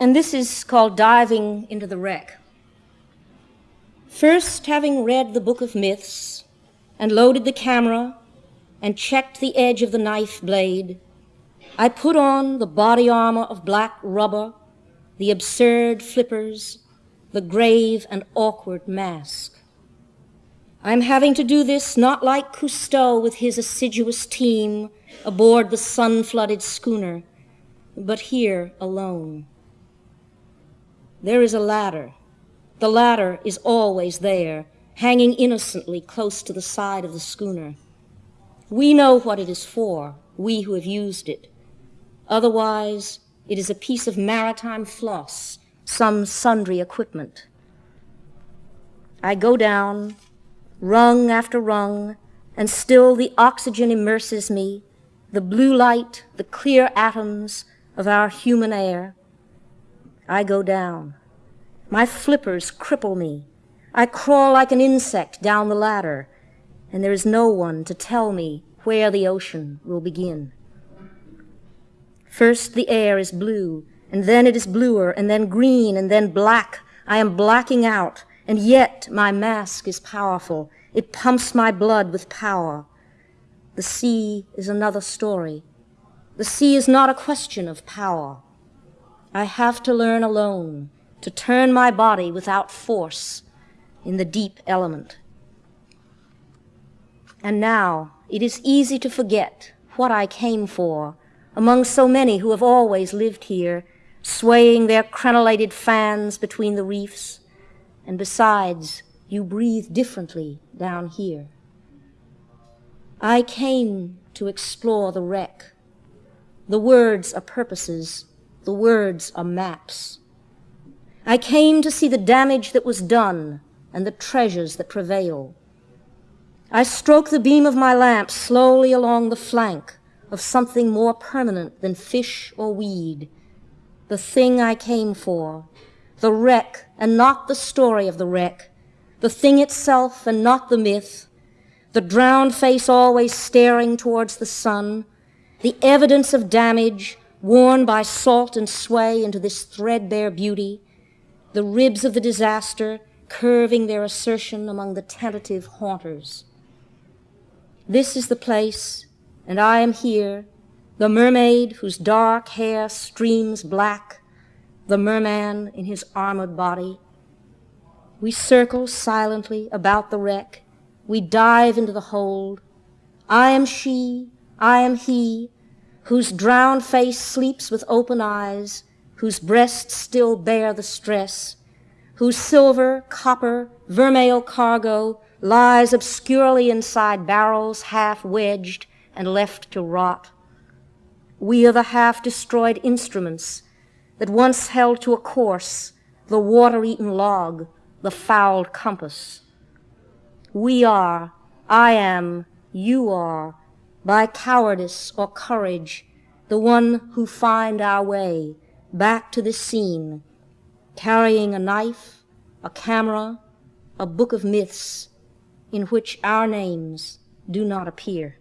And this is called diving into the wreck. First, having read the book of myths and loaded the camera and checked the edge of the knife blade, I put on the body armor of black rubber, the absurd flippers, the grave and awkward mask. I'm having to do this not like Cousteau with his assiduous team aboard the sun-flooded schooner, but here alone. There is a ladder. The ladder is always there, hanging innocently close to the side of the schooner. We know what it is for, we who have used it. Otherwise, it is a piece of maritime floss, some sundry equipment. I go down, rung after rung, and still the oxygen immerses me, the blue light, the clear atoms of our human air. I go down. My flippers cripple me. I crawl like an insect down the ladder, and there is no one to tell me where the ocean will begin. First the air is blue, and then it is bluer, and then green, and then black. I am blacking out, and yet my mask is powerful. It pumps my blood with power. The sea is another story. The sea is not a question of power. I have to learn alone to turn my body without force in the deep element. And now it is easy to forget what I came for among so many who have always lived here, swaying their crenellated fans between the reefs, and besides, you breathe differently down here. I came to explore the wreck. The words are purposes, the words are maps. I came to see the damage that was done and the treasures that prevail. I stroke the beam of my lamp slowly along the flank of something more permanent than fish or weed, the thing I came for, the wreck and not the story of the wreck, the thing itself and not the myth, the drowned face always staring towards the sun, the evidence of damage worn by salt and sway into this threadbare beauty, the ribs of the disaster curving their assertion among the tentative haunters. This is the place, and I am here, the mermaid whose dark hair streams black, the merman in his armored body. We circle silently about the wreck. We dive into the hold. I am she, I am he, whose drowned face sleeps with open eyes, whose breasts still bear the stress, whose silver, copper, vermeil cargo lies obscurely inside barrels half wedged and left to rot. We are the half-destroyed instruments that once held to a course the water-eaten log, the fouled compass. We are, I am, you are, by cowardice or courage, the one who find our way back to the scene, carrying a knife, a camera, a book of myths in which our names do not appear.